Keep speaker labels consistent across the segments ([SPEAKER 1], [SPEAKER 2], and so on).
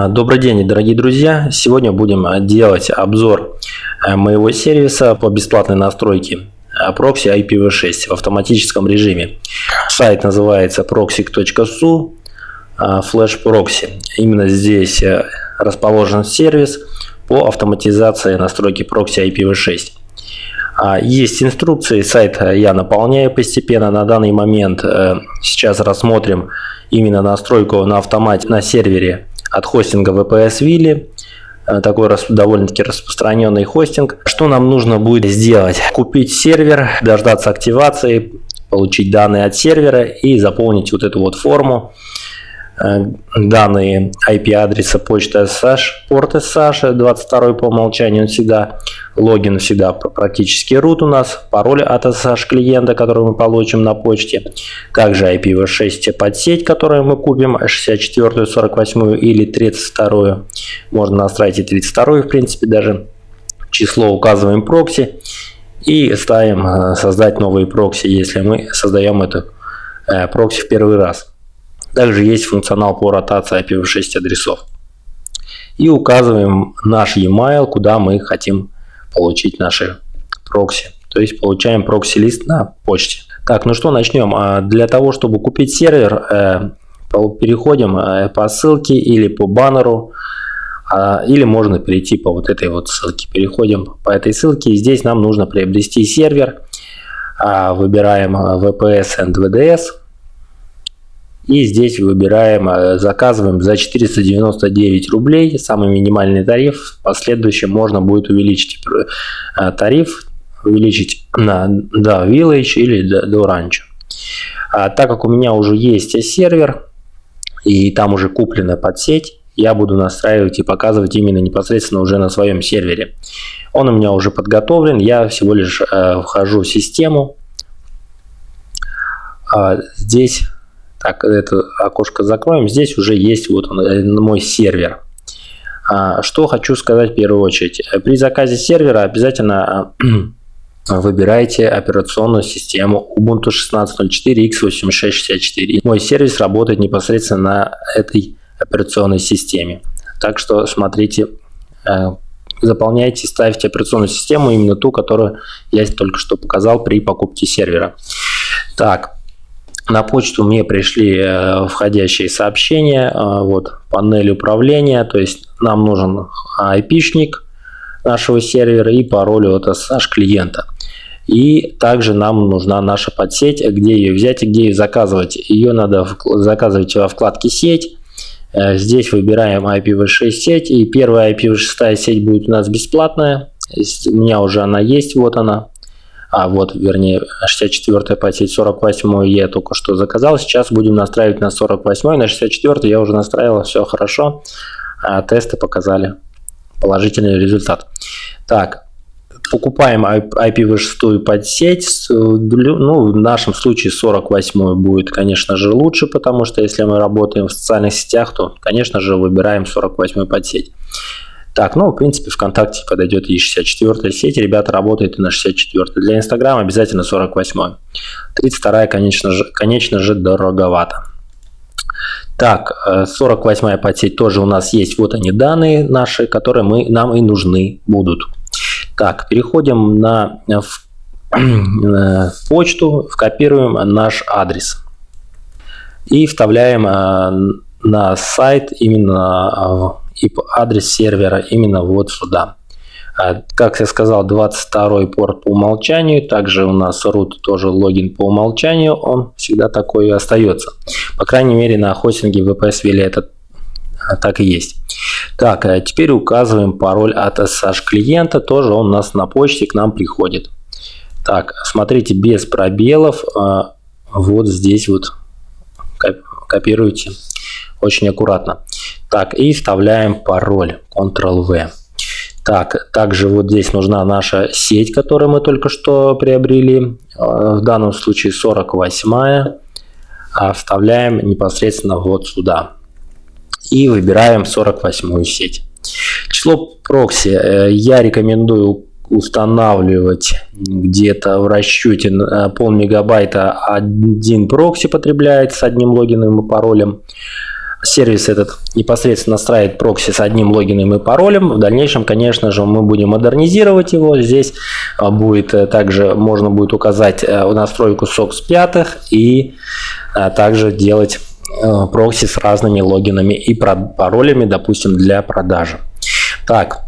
[SPEAKER 1] А, добрый день, дорогие друзья! Сегодня будем делать обзор э, моего сервиса по бесплатной настройке прокси IPv6 в автоматическом режиме. Сайт называется proxy.su Flash Proxy. Именно здесь э, расположен сервис по автоматизации настройки прокси IPv6. А, есть инструкции, сайт я наполняю постепенно. На данный момент э, сейчас рассмотрим именно настройку на автомате на сервере от хостинга VPS Willy. Э, такой довольно-таки распространенный хостинг. Что нам нужно будет сделать? Купить сервер, дождаться активации, получить данные от сервера и заполнить вот эту вот форму. Э, данные IP-адреса почты SSH, порт SSH 22 по умолчанию всегда, логин всегда практически root у нас, пароль от SSH клиента, который мы получим на почте, также IPv6 подсеть, которую мы купим, 64, 48 или 32, можно настроить и 32 в принципе даже, число указываем прокси. И ставим э, создать новые прокси, если мы создаем эту э, прокси в первый раз. Также есть функционал по ротации IPv6 адресов. И указываем наш e-mail, куда мы хотим получить наши прокси. То есть получаем прокси-лист на почте. Так, ну что, начнем. А, для того, чтобы купить сервер, э, переходим э, по ссылке или по баннеру, а, или можно перейти по вот этой вот ссылке. Переходим по этой ссылке, и здесь нам нужно приобрести сервер. А, выбираем VPS and VDS. И здесь выбираем, э, заказываем за 499 рублей, самый минимальный тариф. В последующем можно будет увеличить э, тариф, увеличить на да, Village или до, до Rancho. А, так как у меня уже есть сервер, и там уже куплена под сеть, я буду настраивать и показывать именно непосредственно уже на своем сервере. Он у меня уже подготовлен, я всего лишь э, вхожу в систему. А, здесь так, это окошко закроем. Здесь уже есть вот он, э, мой сервер. А, что хочу сказать в первую очередь. При заказе сервера обязательно выбирайте операционную систему Ubuntu 16.04 x8664. Мой сервис работает непосредственно на этой операционной системе. Так что смотрите, э, заполняйте, ставьте операционную систему именно ту, которую я только что показал при покупке сервера. Так, на почту мне пришли э, входящие сообщения, э, вот панель управления, то есть нам нужен IP-шник нашего сервера и пароль от SSH клиента. И также нам нужна наша подсеть, где ее взять и где ее заказывать. Ее надо заказывать во вкладке «Сеть». Э, здесь выбираем IPv6 сеть, и первая IPv6 сеть будет у нас бесплатная. У меня уже она есть, вот она а вот, вернее, 64 по сеть 48 я только что заказал. Сейчас будем настраивать на 48, на 64 я уже настраивал, все хорошо. А тесты показали положительный результат. Так, покупаем IPv6 под сеть, ну, в нашем случае 48 будет, конечно же, лучше, потому что если мы работаем в социальных сетях, то, конечно же, выбираем 48 под сеть. Так, ну, в принципе, ВКонтакте подойдет и 64 сеть. Ребята работают и на 64 Для Инстаграма обязательно 48 32 конечно же, конечно же, дороговато. Так, 48 э, подсеть тоже у нас есть. Вот они данные наши, которые мы, нам и нужны будут. Так, переходим на в, в почту, копируем наш адрес. И вставляем э, на сайт именно и адрес сервера именно вот сюда. А, как я сказал, 22 порт по умолчанию. Также у нас root тоже логин по умолчанию. Он всегда такой и остается. По крайней мере на хостинге VPS Вилли это а, так и есть. Так, а теперь указываем пароль от SSH клиента. Тоже он у нас на почте к нам приходит. Так, смотрите, без пробелов. Вот здесь вот копируйте очень аккуратно. Так, и вставляем пароль Ctrl-V. Так, также вот здесь нужна наша сеть, которую мы только что приобрели. Э, в данном случае 48. А вставляем непосредственно вот сюда. И выбираем 48 сеть. Число прокси э, я рекомендую устанавливать где-то в расчете э, пол мегабайта один прокси потребляет с одним логином и паролем. Сервис этот непосредственно настраивает прокси с одним логином и паролем. В дальнейшем, конечно же, мы будем модернизировать его. Здесь а, будет э, также можно будет указать э, настройку SOX 5 и а, также делать э, прокси с разными логинами и паролями, допустим, для продажи. Так,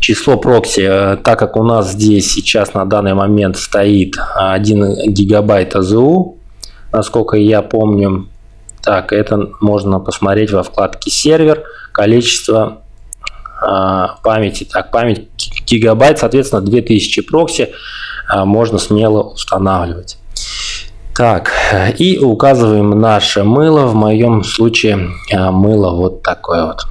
[SPEAKER 1] число прокси, так как у нас здесь сейчас на данный момент стоит 1 гигабайт АЗУ, насколько я помню, так, это можно посмотреть во вкладке сервер, количество э, памяти. Так, память гигабайт, соответственно, 2000 прокси э, можно смело устанавливать. Так, и указываем наше мыло. В моем случае э, мыло вот такое вот.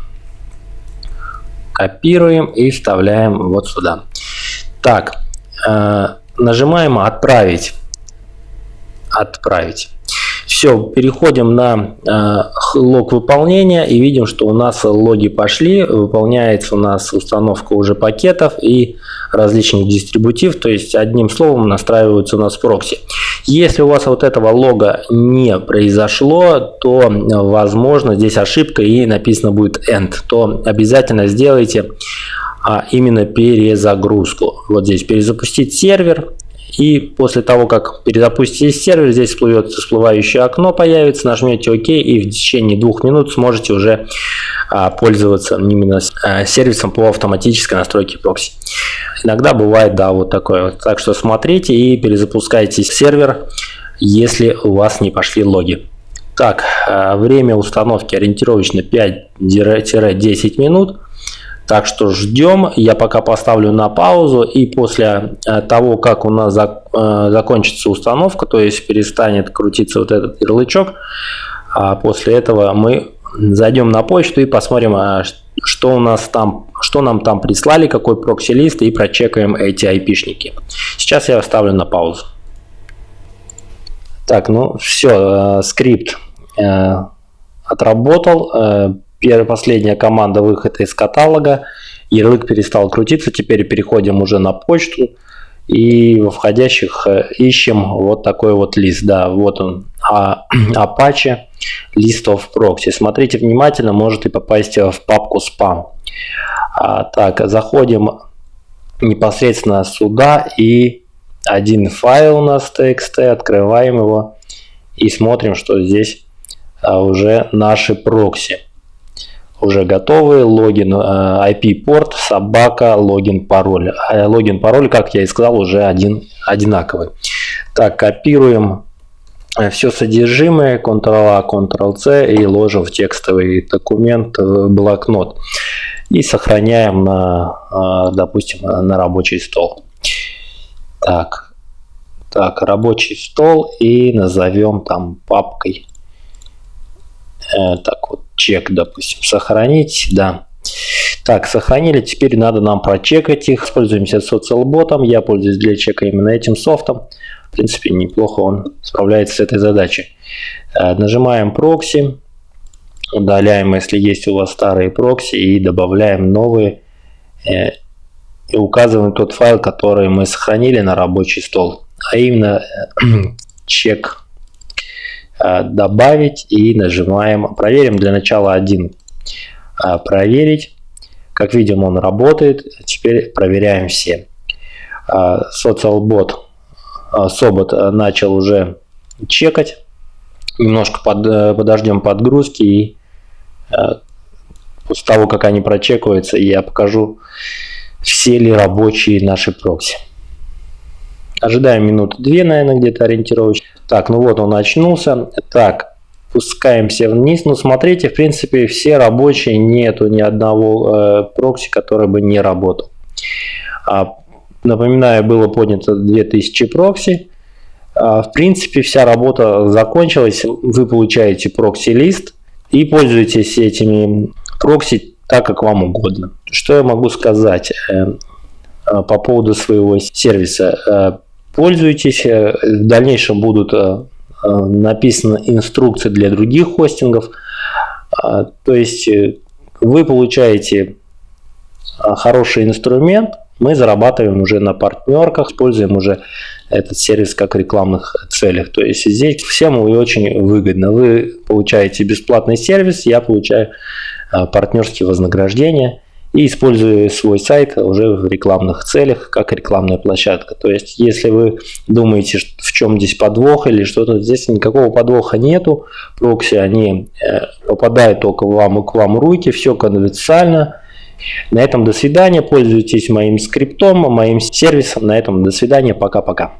[SPEAKER 1] Копируем и вставляем вот сюда. Так, э, нажимаем «Отправить». «Отправить». Все, переходим на э, лог выполнения и видим, что у нас логи пошли, выполняется у нас установка уже пакетов и различных дистрибутив, то есть одним словом настраиваются у нас прокси. Если у вас вот этого лога не произошло, то возможно здесь ошибка и написано будет end, то обязательно сделайте а именно перезагрузку. Вот здесь перезапустить сервер, и после того, как перезапустите сервер, здесь всплывет всплывающее окно, появится, нажмете ОК и в течение двух минут сможете уже а, пользоваться именно а, сервисом по автоматической настройке прокси. Иногда бывает, да, вот такое. Так что смотрите и перезапускайте сервер, если у вас не пошли логи. Так, а, время установки ориентировочно 5-10 минут. Так что ждем. Я пока поставлю на паузу. И после э, того, как у нас э, закончится установка, то есть перестанет крутиться вот этот ярлычок, а после этого мы зайдем на почту и посмотрим, а, что у нас там, что нам там прислали, какой прокси-лист и прочекаем эти айпишники. Сейчас я ставлю на паузу. Так, ну все, э, скрипт отработал Первая, последняя команда выхода из каталога. Ярлык перестал крутиться. Теперь переходим уже на почту. И во входящих э, ищем вот такой вот лист. Да, вот он. А, Apache List of Proxy. Смотрите внимательно, может и попасть в папку спам. А, так, заходим непосредственно сюда и один файл у нас txt, открываем его и смотрим, что здесь а, уже наши прокси уже готовые. Логин, э, IP-порт, собака, логин, пароль. А логин, пароль, как я и сказал, уже один одинаковый. Так, копируем э, все содержимое, Ctrl-A, Ctrl-C и ложим в текстовый документ, в блокнот. И сохраняем на, э, допустим, на рабочий стол. Так, так, рабочий стол и назовем там папкой. Так чек, допустим, сохранить, да. Так, сохранили, теперь надо нам прочекать их. Используемся социалботом, я пользуюсь для чека именно этим софтом. В принципе, неплохо он справляется с этой задачей. Э, нажимаем прокси, удаляем, если есть у вас старые прокси, и добавляем новые. Э, и указываем тот файл, который мы сохранили на рабочий стол. А именно э, чек добавить и нажимаем проверим для начала один э, проверить как видим он работает. Теперь проверяем все. Социалбот э, собот начал уже чекать. Немножко под, подождем подгрузки и после того как они прочекаются я покажу все ли рабочие наши прокси Ожидаем минуты две, наверное, где-то ориентировочно. Так, ну вот он очнулся. Так, спускаемся вниз. Ну, смотрите, в принципе, все рабочие, нету ни одного э, прокси, который бы не работал. А, напоминаю, было поднято 2000 прокси. А, в принципе, вся работа закончилась. Вы получаете прокси-лист и пользуетесь этими прокси так, как вам угодно. Что я могу сказать э, э, по поводу своего сервиса? Пользуйтесь. Э, в дальнейшем будут э, э, написаны инструкции для других хостингов. А, то есть вы получаете хороший инструмент мы зарабатываем уже на партнерках, используем уже этот сервис как рекламных целях. То есть здесь всем очень выгодно. Вы получаете бесплатный сервис, я получаю партнерские вознаграждения и использую свой сайт уже в рекламных целях, как рекламная площадка. То есть, если вы думаете, в чем здесь подвох или что-то, здесь никакого подвоха нету. Прокси, они э, попадают только вам и к вам руки, все конфиденциально. На этом до свидания, пользуйтесь моим скриптом, моим сервисом. На этом до свидания, пока-пока.